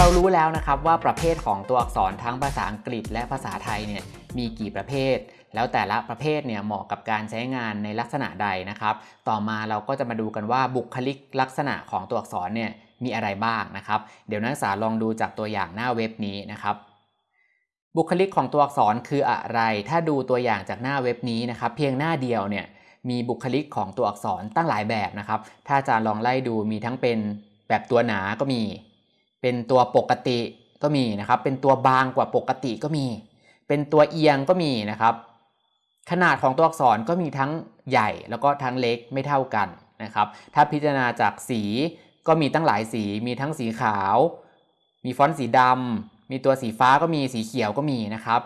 เรารู้แล้วนะครับว่าประเภทของตัวอักษรทั้งภาษาอังกฤษและภาษาไทยเนี่ยมีกี่ประเภท แล้วแต่ละประเภทเนี่ยเหมาะกับการใช้งานในลักษณะใดนะครับ ต่อมาเราก็จะมาดูกันว่าบุคลิกลักษณะของตัวอักษรเนี่ยมีอะไรบ้างนะครับ เดี๋ยวนักศึกษาลองดูจากตัวอย่างหน้าเว็บนี้นะครับ บุคลิกของตัวอักษรคืออะไร ถ้าดูตัวอย่างจากหน้าเว็บนี้นะครับ เพียงหน้าเดียวเนี่ยมีบุคลิกของตัวอักษรตั้งหลายแบบนะครับ ถ้าอาจารย์ลองไล่ดูมีทั้งเป็นแบบตัวหนาก็มี เป็นตัวปกติก็มีนะครับ เป็นตัวบางกว่าปกติก็มี เป็นตัวเอียงก็มีนะครับ ขนาดของตัวอักษรก็มีทั้งใหญ่แล้วก็ทั้งเล็กไม่เท่ากันนะครับ ถ้าพิจารณาจากสีก็มีตั้งหลายสี มีทั้งสีขาว มีฟอนต์สีดำมีตัวสีฟ้าก็มีสีเขียวก็มีนะครับ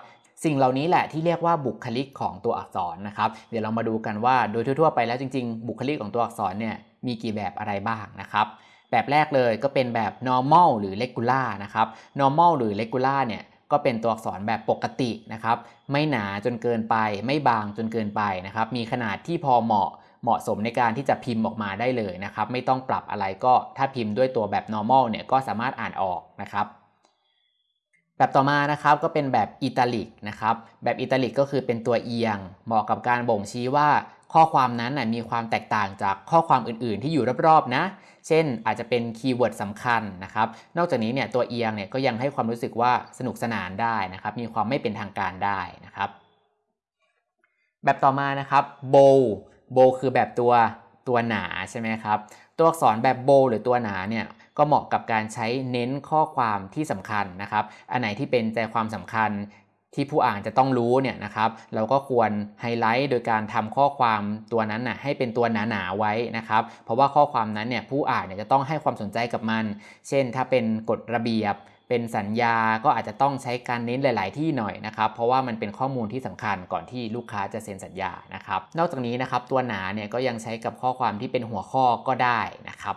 สิ่งเหล่านี้แหละที่เรียกว่าบุคลิกของตัวอักษรนะครับ เดี๋ยวเรามาดูกันว่าโดยทั่วๆไปแล้วจริงๆ บุคลิกของตัวอักษรเนี่ยมีกี่แบบอะไรบ้างนะครับ แบบแรกเลยก็เป็นแบบ normal หรือ regular นะครับ normal หรือ regular เนี่ยก็เป็นตัวอักษรแบบปกตินะครับ ไม่หนาจนเกินไป ไม่บางจนเกินไปนะครับ มีขนาดที่พอเหมาะเหมาะสมในการที่จะพิมพ์ออกมาได้เลยนะครับ ไม่ต้องปรับอะไรก็ถ้าพิมพ์ด้วยตัวแบบ normal เนี่ยก็สามารถอ่านออกนะครับ แบบต่อมานะครับก็เป็นแบบอิตาลิกนะครับแบบอิตาลิกก็คือเป็นตัวเอียง เหมาะกับการบ่งชี้ว่าข้อความนั้นมีความแตกต่างจากข้อความอื่นๆ ที่อยู่รอบๆนะ เช่นอาจจะเป็น keyword สำคัญนะครับ นอกจากนี้เนี่ยตัวเอียงเนี่ยก็ยังให้ความรู้สึกว่าสนุกสนานได้นะครับ มีความไม่เป็นทางการได้นะครับ แบบต่อมานะครับโบโบคือแบบตัวตัวหนาใช่ไหมครับ ตัวอักษรแบบโบหรือตัวหนาเนี่ย ก็เหมาะกับการใช้เน้นข้อความที่สำคัญนะครับ อันไหนที่เป็นใจความสำคัญที่ผู้อ่านจะต้องรู้เนี่ยนะครับ เราก็ควรไฮไลท์โดยการทำข้อความตัวนั้นน่ะให้เป็นตัวหนาๆไว้นะครับ เพราะว่าข้อความนั้นเนี่ยผู้อ่านเนี่ยจะต้องให้ความสนใจกับมัน เช่น ถ้าเป็นกฎระเบียบเป็นสัญญาก็อาจจะต้องใช้การเน้นหลาย ๆ ที่หน่อยนะครับ เพราะว่ามันเป็นข้อมูลที่สำคัญก่อนที่ลูกค้าจะเซ็นสัญญานะครับ นอกจากนี้นะครับตัวหนาเนี่ยก็ยังใช้กับข้อความที่เป็นหัวข้อก็ได้นะครับ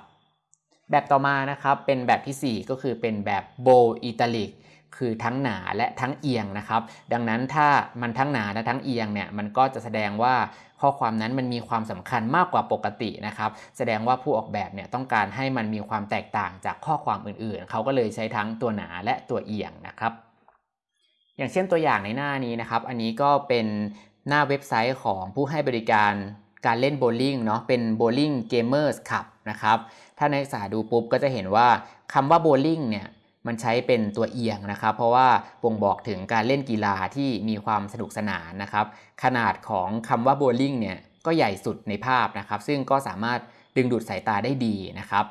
แบบต่อมานะครับเป็นแบบที่ 4 ก็คือเป็นแบบ bold italic คือทั้งหนาและทั้งเอียงนะครับ ดังนั้นถ้ามันทั้งหนาและทั้งเอียงเนี่ยมันก็จะแสดงว่าข้อความนั้นมันมีความสำคัญมากกว่าปกตินะครับ แสดงว่าผู้ออกแบบเนี่ยต้องการให้มันมีความแตกต่างจากข้อความอื่นๆ เขาก็เลยใช้ทั้งตัวหนาและตัวเอียงนะครับ อย่างเช่นตัวอย่างในหน้านี้นะครับ อันนี้ก็เป็นหน้าเว็บไซต์ของผู้ให้บริการ การเล่นโบลิ่งเนาะเป็น Bowling Gamers Club นะครับถ้านักศึกษาดูปุ๊บก็จะเห็นว่าคำว่าโบลิ่งเนี่ยมันใช้เป็นตัวเอียงนะครับ เพราะว่าบ่งบอกถึงการเล่นกีฬาที่มีความสนุกสนานนะครับ ขนาดของคำว่าโบลิ่งเนี่ยก็ใหญ่สุดในภาพนะครับ ซึ่งก็สามารถดึงดูดสายตาได้ดีนะครับ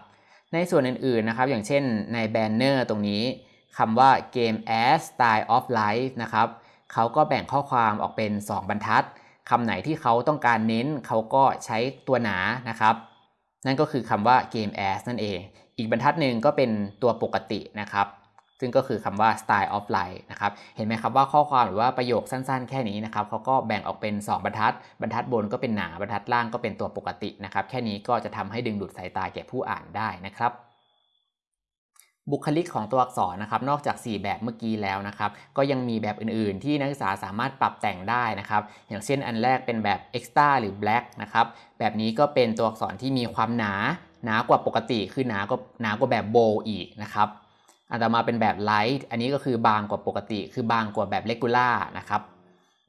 ในส่วนอื่นๆนะครับ อย่างเช่นในแบนเนอร์ตรงนี้คำว่า Game as Style of Life นะครับเขาก็แบ่งข้อความออกเป็น 2 บรรทัด คำไหนที่เขาต้องการเน้นเขาก็ใช้ตัวหนานะครับ นั่นก็คือคำว่า game as นั่นเอง อีกบรรทัดหนึ่งก็เป็นตัวปกตินะครับ ซึ่งก็คือคำว่า style of life นะครับ เห็นไหมครับว่าข้อความหรือว่าประโยคสั้นๆ แค่นี้นะครับเขาก็แบ่งออกเป็น 2 บรรทัด บรรทัดบนก็เป็นหนา บรรทัดล่างก็เป็นตัวปกตินะครับ แค่นี้ก็จะทำให้ดึงดูดสายตาแก่ผู้อ่านได้นะครับ บุคลิกของตัวอักษรนะครับนอกจาก 4 แบบเมื่อกี้แล้วนะครับก็ยังมีแบบอื่นๆ ที่นักศึกษาสามารถปรับแต่งได้นะครับอย่างเช่นอันแรกเป็นแบบ extra หรือ black นะครับแบบนี้ก็เป็นตัวอักษรที่มีความหนาหนากว่าปกติคือหนากว่าหนากว่าแบบ bold อีกนะครับอันต่อมาเป็นแบบ light อันนี้ก็คือบางกว่าปกติ คือบางกว่าแบบ regular นะครับ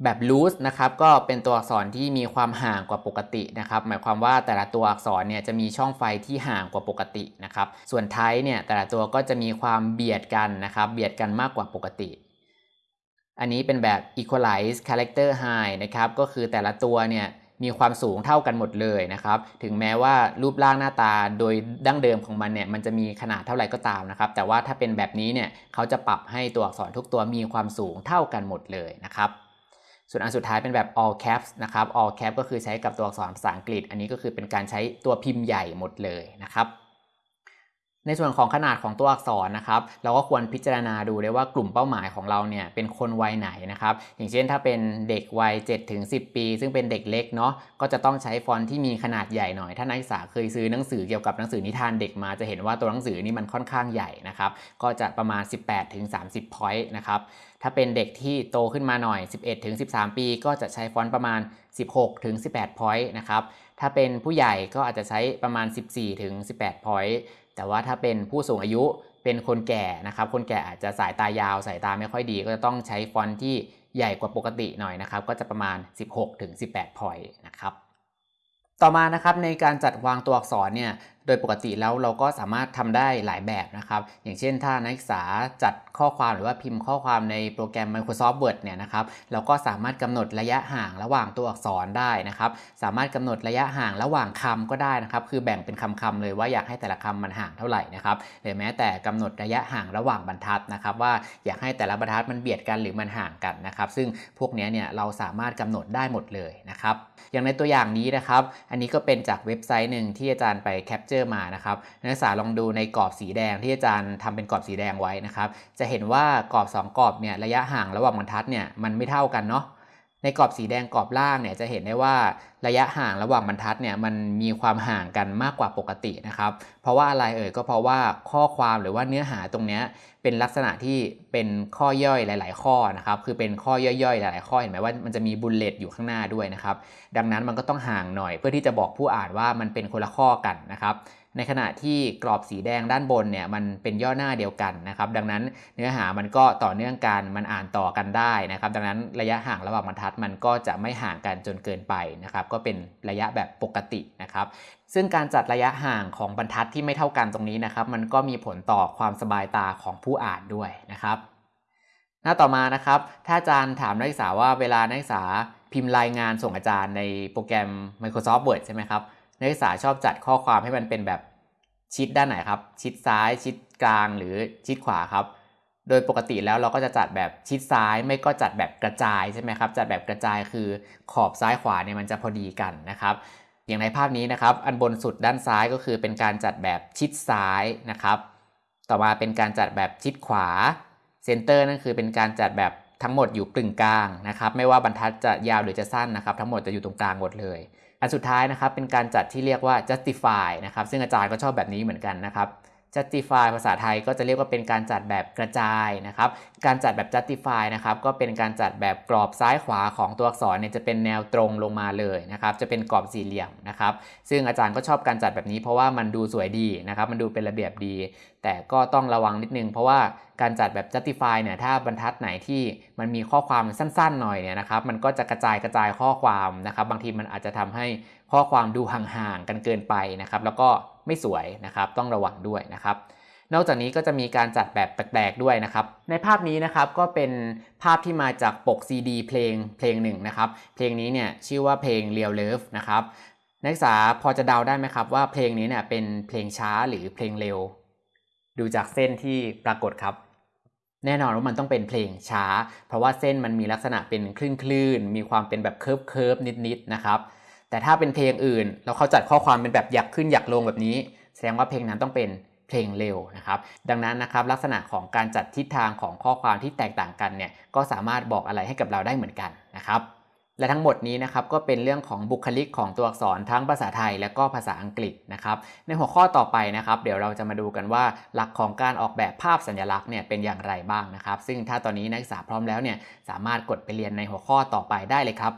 แบบ loose นะครับก็เป็นตัวอักษรที่มีความห่างกว่าปกตินะครับหมายความว่าแต่ละตัวอักษรเนี่ยจะมีช่องไฟที่ห่างกว่าปกตินะครับส่วน type เนี่ยแต่ละตัวก็จะมีความเบียดกันนะครับเบียดกันมากกว่าปกติ อันนี้เป็นแบบ equalize character high นะครับก็คือแต่ละตัวเนี่ยมีความสูงเท่ากันหมดเลยนะครับ ถึงแม้ว่ารูปร่างหน้าตาโดยดั้งเดิมของมันเนี่ยมันจะมีขนาดเท่าไหร่ก็ตามนะครับ แต่ว่าถ้าเป็นแบบนี้เนี่ยเขาจะปรับให้ตัวอักษรทุกตัวมีความสูงเท่ากันหมดเลยนะครับ ส่วนอันสุดท้ายเป็นแบบ all caps นะครับ all cap ก็คือใช้กับตัวอักษรภาษาอังกฤษ อันนี้ก็คือเป็นการใช้ตัวพิมพ์ใหญ่หมดเลยนะครับ ในส่วนของขนาดของตัวอักษรนะครับ เราก็ควรพิจารณาดูได้ว่ากลุ่มเป้าหมายของเราเนี่ยเป็นคนวัยไหนนะครับ อย่างเช่นถ้าเป็นเด็กวัย7ถึง10 ปี ซึ่งเป็นเด็กเล็กเนาะก็จะต้องใช้ฟอนต์ที่มีขนาดใหญ่หน่อย ถ้านักศึกษาเคยซื้อหนังสือเกี่ยวกับหนังสือนิทานเด็กมาจะเห็นว่าตัวหนังสือนี่มันค่อนข้างใหญ่นะครับ ก็จะประมาณ 18ถึง30 point นะครับถ้าเป็นเด็กที่โตขึ้นมาหน่อย 11ถึง13 ปี ก็จะใช้ฟอนต์ประมาณ 16ถึง18 point นะครับถ้าเป็นผู้ใหญ่ก็อาจจะใช้ประมาณ 14ถึง18 point แต่ว่าถ้าเป็นผู้สูงอายุเป็นคนแก่นะครับ คนแก่อาจจะสายตายาวสายตาไม่ค่อยดี ก็จะต้องใช้ฟอนต์ที่ใหญ่กว่าปกติหน่อยนะครับ ก็จะประมาณ 16-18 พอยต์นะครับ ต่อมานะครับในการจัดวางตัวอักษรเนี่ย โดยปกติแล้วเราก็สามารถทำได้หลายแบบนะครับ อย่างเช่นถ้านักศึกษาจัดข้อความหรือว่าพิมพ์ข้อความในโปรแกรม Microsoft Word เนี่ยนะครับเราก็สามารถกำหนดระยะห่างระหว่างตัวอักษรได้นะครับ สามารถกำหนดระยะห่างระหว่างคำก็ได้นะครับ คือแบ่งเป็นคำๆเลยว่าอยากให้แต่ละคำมันห่างเท่าไหร่นะครับหรือแม้แต่กำหนดระยะห่างระหว่างบรรทัดนะครับว่าอยากให้แต่ละบรรทัดมันเบียดกันหรือมันห่างกันนะครับ ซึ่งพวกนี้เนี่ยเราสามารถกำหนดได้หมดเลยนะครับ อย่างในตัวอย่างนี้นะครับ อันนี้ก็เป็นจากเว็บไซต์หนึ่งที่อาจารย์ไป capture มานะครับนักศึกษาลองดูในกรอบสีแดงที่อาจารย์ทำเป็นกรอบสีแดงไว้นะครับ จะเห็นว่ากรอบ 2 กรอบเนี่ยระยะห่างระหว่างบรรทัดเนี่ยมันไม่เท่ากันเนาะในกรอบสีแดงกรอบล่างเนี่ยจะเห็นได้ว่า ระยะห่างระหว่างบรรทัดเนี่ยมันมีความห่างกันมากกว่าปกตินะครับ เพราะว่าอะไรเอ่ยก็เพราะว่าข้อความหรือว่าเนื้อหาตรงเนี้ยเป็นลักษณะที่เป็นข้อย่อยหลาย ๆ ข้อนะครับคือเป็นข้อย่อยๆ หลาย ๆ ข้อเห็นไหมว่ามันจะมีบุลเลตอยู่ข้างหน้าด้วยนะครับดังนั้นมันก็ต้องห่างหน่อย เพื่อที่จะบอกผู้อ่านว่ามันเป็นคนละข้อกันนะครับในขณะที่กรอบสีแดงด้านบนเนี่ยมันเป็นย่อหน้าเดียวกันนะครับ ดังนั้นเนื้อหามันก็ต่อเนื่องกันมันอ่านต่อกันได้นะครับ ดังนั้นระยะห่างระหว่างบรรทัดมันก็จะไม่ห่างกันจนเกินไปนะครับก็เป็นระยะแบบปกตินะครับซึ่งการจัดระยะห่างของบรรทัดที่ไม่เท่ากันตรงนี้นะครับ มันก็มีผลต่อความสบายตาของผู้อ่านด้วยนะครับหน้าต่อมานะครับ ถ้าอาจารย์ถามนักศึกษาว่าเวลานักศึกษาพิมพ์รายงานส่งอาจารย์ในโปรแกรม Microsoft Word ใช่ไหมครับนักศึกษาชอบจัดข้อความให้มันเป็นแบบชิดด้านไหนครับ ชิดซ้าย ชิดกลางหรือชิดขวาครับ โดยปกติแล้วเราก็จะจัดแบบชิดซ้ายไม่ก็จัดแบบกระจายใช่ไหมครับ จัดแบบกระจายคือขอบซ้ายขวาเนี่ยมันจะพอดีกันนะครับอย่างในภาพนี้นะครับ อันบนสุดด้านซ้ายก็คือเป็นการจัดแบบชิดซ้ายนะครับ ต่อมาเป็นการจัดแบบชิดขวาเซนเตอร์นั่นคือเป็นการจัดแบบทั้งหมดอยู่กึ่งกลางนะครับ ไม่ว่าบรรทัดจะยาวหรือจะสั้นนะครับ ทั้งหมดจะอยู่ตรงกลางหมดเลย อันสุดท้ายนะครับเป็นการจัดที่เรียกว่า justify นะครับ ซึ่งอาจารย์ก็ชอบแบบนี้เหมือนกันนะครับ justify ภาษาไทยก็จะเรียกว่าเป็นการจัดแบบกระจายนะครับ การจัดแบบ justify นะครับก็เป็นการจัดแบบกรอบซ้ายขวาของตัวอักษรเนี่ยจะเป็นแนวตรงลงมาเลยนะครับ จะเป็นกรอบสี่เหลี่ยมนะครับ ซึ่งอาจารย์ก็ชอบการจัดแบบนี้เพราะว่ามันดูสวยดีนะครับ มันดูเป็นระเบียบดี แต่ก็ต้องระวังนิดนึง เพราะว่าการจัดแบบ justify เนี่ยถ้าบรรทัดไหนที่มันมีข้อความสั้นๆหน่อยเนี่ยนะครับ มันก็จะกระจายกระจายข้อความนะครับ บางทีมันอาจจะทำให้ข้อความดูห่างๆกันเกินไปนะครับ แล้วก็ ไม่สวยนะครับต้องระวังด้วยนะครับนอกจากนี้ก็จะมีการจัดแบบแปลกๆด้วยนะครับ ในภาพนี้นะครับก็เป็นภาพที่มาจากปก CD เพลงเพลงหนึ่งนะครับ เพลงนี้เนี่ยชื่อว่าเพลง Real Love นะครับนักศึกษาพอจะเดาได้ไหมครับ ว่าเพลงนี้เนี่ยเป็นเพลงช้าหรือเพลงเร็ว ดูจากเส้นที่ปรากฏครับ แน่นอนว่ามันต้องเป็นเพลงช้า เพราะว่าเส้นมันมีลักษณะเป็นคลื่นคลื่นๆมีความเป็นแบบเคิร์ฟเคิร์ฟนิดๆนะครับ แต่ถ้าเป็นเพลงอื่นแล้วเขาจัดข้อความเป็นแบบอยากขึ้นอยากลงแบบนี้ แสดงว่าเพลงนั้นต้องเป็นเพลงเร็วนะครับ ดังนั้นนะครับลักษณะของการจัดทิศทางของข้อความที่แตกต่างกันเนี่ยก็สามารถบอกอะไรให้กับเราได้เหมือนกันนะครับ และทั้งหมดนี้นะครับก็เป็นเรื่องของบุคลิกของตัวอักษรทั้งภาษาไทยและก็ภาษาอังกฤษนะครับ ในหัวข้อต่อไปนะครับ เดี๋ยวเราจะมาดูกันว่าหลักของการออกแบบภาพสัญลักษณ์เนี่ยเป็นอย่างไรบ้างนะครับ ซึ่งถ้าตอนนี้นักศึกษาพร้อมแล้วเนี่ยสามารถกดไปเรียนในหัวข้อต่อไปได้เลยครับ